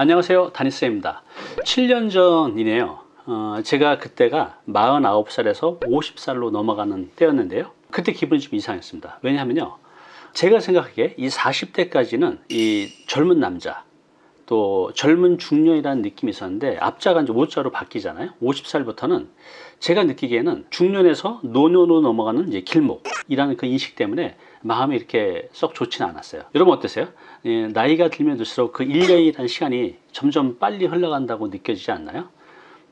안녕하세요. 다니쌤입니다. 7년 전이네요. 어, 제가 그때가 49살에서 50살로 넘어가는 때였는데요. 그때 기분이 좀 이상했습니다. 왜냐하면요 제가 생각하기에 이 40대까지는 이 젊은 남자 또 젊은 중년이라는 느낌이 있었는데 앞자가 이제 오자로 바뀌잖아요. 50살부터는 제가 느끼기에는 중년에서 노년으로 넘어가는 이제 길목이라는 그 인식 때문에 마음이 이렇게 썩 좋지는 않았어요 여러분 어떠세요? 예, 나이가 들면 들수록 그 1년이라는 시간이 점점 빨리 흘러간다고 느껴지지 않나요?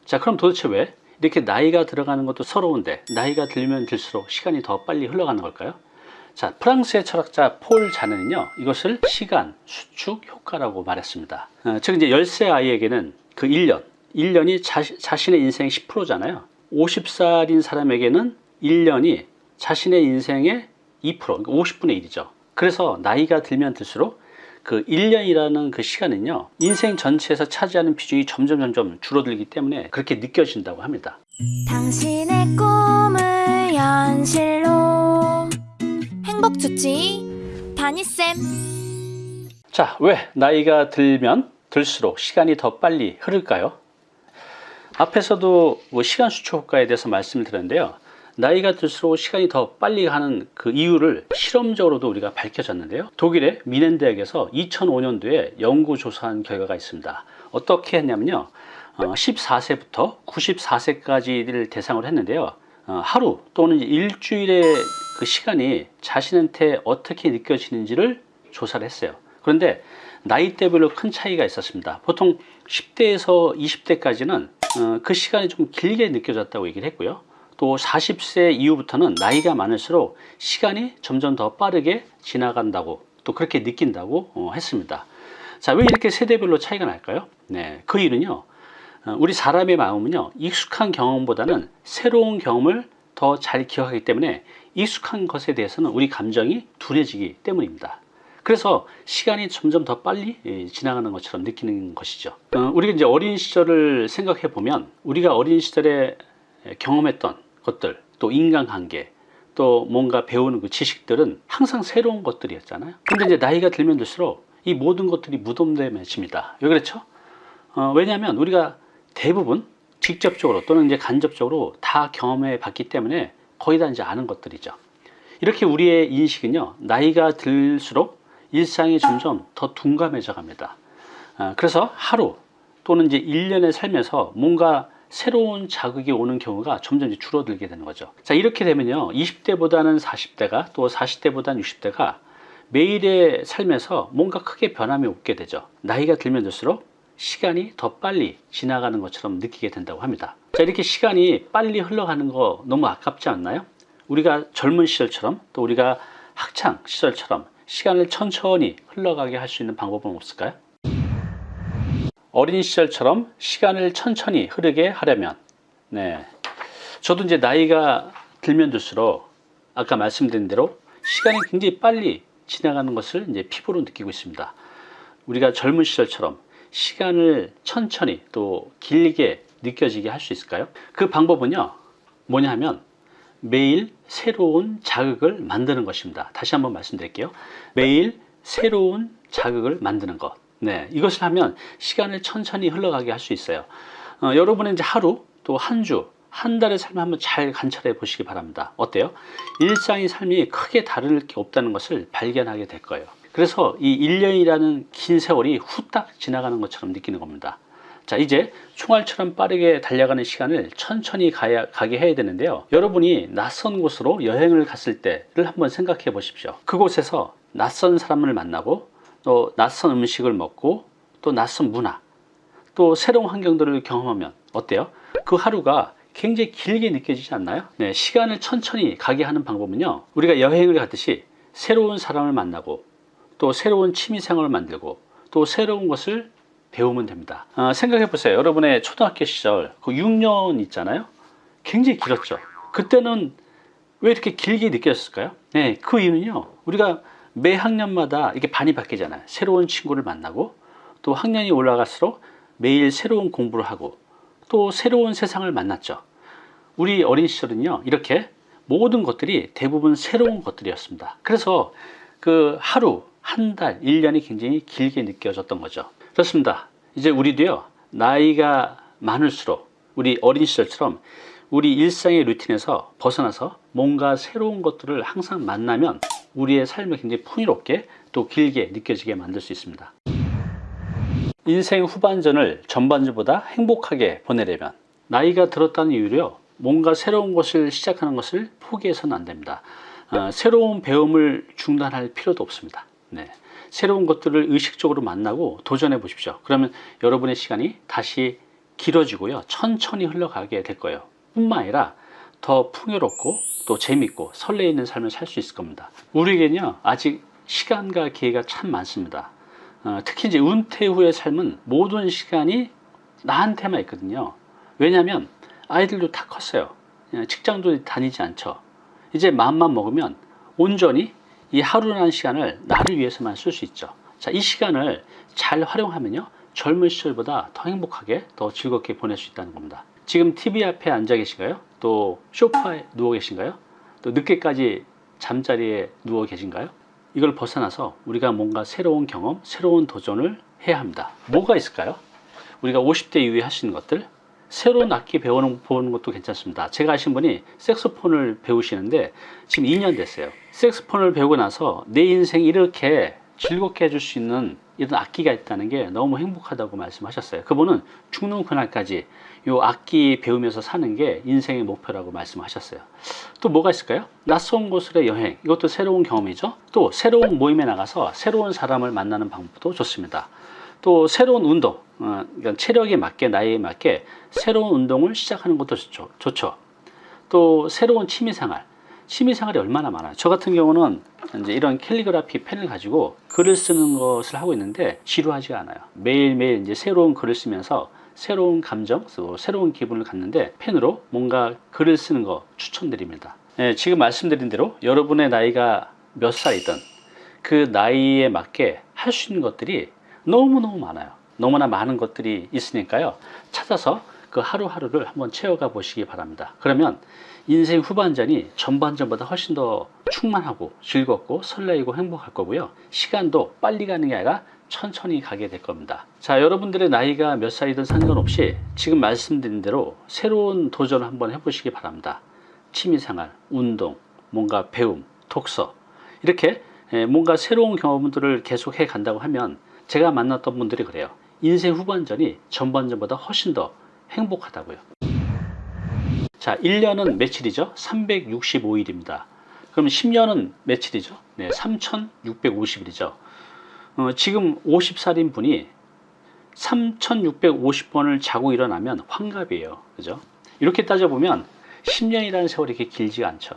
자 그럼 도대체 왜 이렇게 나이가 들어가는 것도 서러운데 나이가 들면 들수록 시간이 더 빨리 흘러가는 걸까요? 자, 프랑스의 철학자 폴 자네는요, 이것을 시간, 수축, 효과라고 말했습니다. 어, 즉, 이제 10세 아이에게는 그 1년, 1년이 자, 자신의 인생 10%잖아요. 50살인 사람에게는 1년이 자신의 인생의 2%, 그러니까 50분의 1이죠. 그래서 나이가 들면 들수록 그 1년이라는 그 시간은요, 인생 전체에서 차지하는 비중이 점점 점점 줄어들기 때문에 그렇게 느껴진다고 합니다. 당신의 꿈을 현실로 행복주치 다니쌤 자, 왜 나이가 들면 들수록 시간이 더 빨리 흐를까요? 앞에서도 뭐 시간 수초 효과에 대해서 말씀을 드렸는데요. 나이가 들수록 시간이 더 빨리 가는 그 이유를 실험적으로도 우리가 밝혀졌는데요. 독일의 미넨 대학에서 2005년도에 연구 조사한 결과가 있습니다. 어떻게 했냐면요. 14세부터 94세까지를 대상으로 했는데요. 어, 하루 또는 일주일의 그 시간이 자신한테 어떻게 느껴지는지를 조사를 했어요. 그런데 나이대별로 큰 차이가 있었습니다. 보통 10대에서 20대까지는 어, 그 시간이 좀 길게 느껴졌다고 얘기를 했고요. 또 40세 이후부터는 나이가 많을수록 시간이 점점 더 빠르게 지나간다고 또 그렇게 느낀다고 어, 했습니다. 자, 왜 이렇게 세대별로 차이가 날까요? 네, 그 이유는요. 우리 사람의 마음은요, 익숙한 경험보다는 새로운 경험을 더 잘 기억하기 때문에 익숙한 것에 대해서는 우리 감정이 둔해지기 때문입니다. 그래서 시간이 점점 더 빨리 예, 지나가는 것처럼 느끼는 것이죠. 어, 우리가 이제 어린 시절을 생각해 보면 우리가 어린 시절에 경험했던 것들, 또 인간관계, 또 뭔가 배우는 그 지식들은 항상 새로운 것들이었잖아요. 근데 이제 나이가 들면 들수록 이 모든 것들이 무덤됨해집니다. 왜 그렇죠? 어, 왜냐하면 우리가 대부분 직접적으로 또는 이제 간접적으로 다 경험해 봤기 때문에 거의 다 이제 아는 것들이죠. 이렇게 우리의 인식은요, 나이가 들수록 일상이 점점 더 둔감해져 갑니다. 아, 그래서 하루 또는 이제 1년의 삶에서 뭔가 새로운 자극이 오는 경우가 점점 줄어들게 되는 거죠. 자, 이렇게 되면요, 20대보다는 40대가 또 40대보다는 60대가 매일의 삶에서 뭔가 크게 변함이 없게 되죠. 나이가 들면 들수록 시간이 더 빨리 지나가는 것처럼 느끼게 된다고 합니다. 자, 이렇게 시간이 빨리 흘러가는 거 너무 아깝지 않나요? 우리가 젊은 시절처럼 또 우리가 학창 시절처럼 시간을 천천히 흘러가게 할 수 있는 방법은 없을까요? 어린 시절처럼 시간을 천천히 흐르게 하려면 네, 저도 이제 나이가 들면 들수록 아까 말씀드린 대로 시간이 굉장히 빨리 지나가는 것을 이제 피부로 느끼고 있습니다. 우리가 젊은 시절처럼 시간을 천천히 또 길게 느껴지게 할 수 있을까요? 그 방법은요 뭐냐 하면 매일 새로운 자극을 만드는 것입니다 다시 한번 말씀드릴게요 매일 새로운 자극을 만드는 것 네, 이것을 하면 시간을 천천히 흘러가게 할 수 있어요 어, 여러분은 이제 하루 또 한 주, 한 달의 삶을 한번 잘 관찰해 보시기 바랍니다 어때요? 일상의 삶이 크게 다를 게 없다는 것을 발견하게 될 거예요 그래서 이 1년이라는 긴 세월이 후딱 지나가는 것처럼 느끼는 겁니다. 자 이제 총알처럼 빠르게 달려가는 시간을 천천히 가야, 가게 해야 되는데요. 여러분이 낯선 곳으로 여행을 갔을 때를 한번 생각해 보십시오. 그곳에서 낯선 사람을 만나고 또 낯선 음식을 먹고 또 낯선 문화 또 새로운 환경들을 경험하면 어때요? 그 하루가 굉장히 길게 느껴지지 않나요? 네, 시간을 천천히 가게 하는 방법은요. 우리가 여행을 갔듯이 새로운 사람을 만나고 또 새로운 취미생활을 만들고 또 새로운 것을 배우면 됩니다 어, 생각해 보세요 여러분의 초등학교 시절 그 6년 있잖아요 굉장히 길었죠 그때는 왜 이렇게 길게 느꼈을까요 네, 그 이유는요 우리가 매 학년마다 이렇게 반이 바뀌잖아요 새로운 친구를 만나고 또 학년이 올라갈수록 매일 새로운 공부를 하고 또 새로운 세상을 만났죠 우리 어린 시절은요 이렇게 모든 것들이 대부분 새로운 것들이었습니다 그래서 그 하루 한 달, 1년이 굉장히 길게 느껴졌던 거죠. 그렇습니다. 이제 우리도요 나이가 많을수록 우리 어린 시절처럼 우리 일상의 루틴에서 벗어나서 뭔가 새로운 것들을 항상 만나면 우리의 삶을 굉장히 풍요롭게 또 길게 느껴지게 만들 수 있습니다. 인생 후반전을 전반전보다 행복하게 보내려면 나이가 들었다는 이유로 뭔가 새로운 것을 시작하는 것을 포기해서는 안 됩니다. 어, 새로운 배움을 중단할 필요도 없습니다. 네. 새로운 것들을 의식적으로 만나고 도전해 보십시오. 그러면 여러분의 시간이 다시 길어지고요. 천천히 흘러가게 될 거예요. 뿐만 아니라 더 풍요롭고 또 재밌고 설레이는 삶을 살 수 있을 겁니다. 우리에게는요, 아직 시간과 기회가 참 많습니다. 어, 특히 이제 은퇴 후의 삶은 모든 시간이 나한테만 있거든요. 왜냐하면 아이들도 다 컸어요. 예, 직장도 다니지 않죠. 이제 마음만 먹으면 온전히 이 하루라는 시간을 나를 위해서만 쓸 수 있죠. 자, 이 시간을 잘 활용하면요. 젊은 시절보다 더 행복하게, 더 즐겁게 보낼 수 있다는 겁니다. 지금 TV 앞에 앉아 계신가요? 또 소파에 누워 계신가요? 또 늦게까지 잠자리에 누워 계신가요? 이걸 벗어나서 우리가 뭔가 새로운 경험, 새로운 도전을 해야 합니다. 뭐가 있을까요? 우리가 50대 이후에 하시는 것들, 새로운 악기 배우는 보는 것도 괜찮습니다. 제가 아신 분이 색소폰을 배우시는데 지금 2년 됐어요. 색소폰을 배우고 나서 내 인생 이렇게 즐겁게 해줄 수 있는 이런 악기가 있다는 게 너무 행복하다고 말씀하셨어요. 그분은 죽는 그날까지 이 악기 배우면서 사는 게 인생의 목표라고 말씀하셨어요. 또 뭐가 있을까요? 낯선 곳으로의 여행 이것도 새로운 경험이죠. 또 새로운 모임에 나가서 새로운 사람을 만나는 방법도 좋습니다. 또 새로운 운동, 어, 그러니까 체력에 맞게 나이에 맞게 새로운 운동을 시작하는 것도 좋죠. 좋죠. 또 새로운 취미생활, 취미생활이 얼마나 많아요. 저 같은 경우는 이제 이런 캘리그라피 펜을 가지고 글을 쓰는 것을 하고 있는데 지루하지가 않아요. 매일매일 이제 새로운 글을 쓰면서 새로운 감정, 또 새로운 기분을 갖는데 펜으로 뭔가 글을 쓰는 거 추천드립니다. 예, 지금 말씀드린 대로 여러분의 나이가 몇 살이든 그 나이에 맞게 할 수 있는 것들이 너무너무 많아요. 너무나 많은 것들이 있으니까요. 찾아서 그 하루하루를 한번 채워가 보시기 바랍니다. 그러면 인생 후반전이 전반전보다 훨씬 더 충만하고 즐겁고 설레이고 행복할 거고요. 시간도 빨리 가는 게 아니라 천천히 가게 될 겁니다. 자, 여러분들의 나이가 몇 살이든 상관없이 지금 말씀드린 대로 새로운 도전을 한번 해보시기 바랍니다. 취미생활, 운동, 뭔가 배움, 독서 이렇게 에, 뭔가 새로운 경험들을 계속 해 간다고 하면 제가 만났던 분들이 그래요. 인생 후반전이 전반전보다 훨씬 더 행복하다고요. 자, 1년은 며칠이죠? 365일입니다. 그럼 10년은 며칠이죠? 네, 3650일이죠. 어, 지금 50살인 분이 3650번을 자고 일어나면 환갑이에요. 그죠? 이렇게 따져보면 10년이라는 세월이 이렇게 길지가 않죠.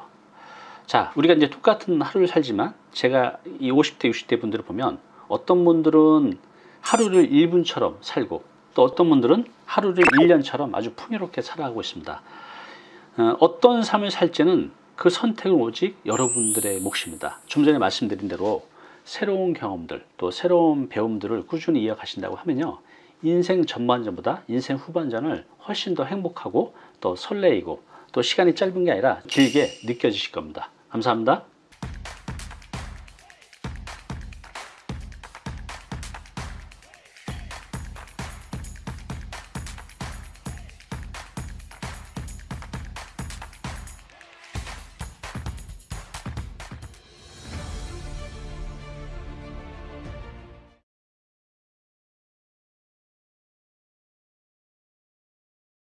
자, 우리가 이제 똑같은 하루를 살지만 제가 이 50대, 60대 분들을 보면 어떤 분들은 하루를 1분처럼 살고 또 어떤 분들은 하루를 1년처럼 아주 풍요롭게 살아가고 있습니다. 어, 어떤 삶을 살지는 그 선택은 오직 여러분들의 몫입니다. 좀 전에 말씀드린 대로 새로운 경험들 또 새로운 배움들을 꾸준히 이어가신다고 하면요. 인생 전반전보다 인생 후반전을 훨씬 더 행복하고 또 설레이고 또 시간이 짧은 게 아니라 길게 느껴지실 겁니다. 감사합니다.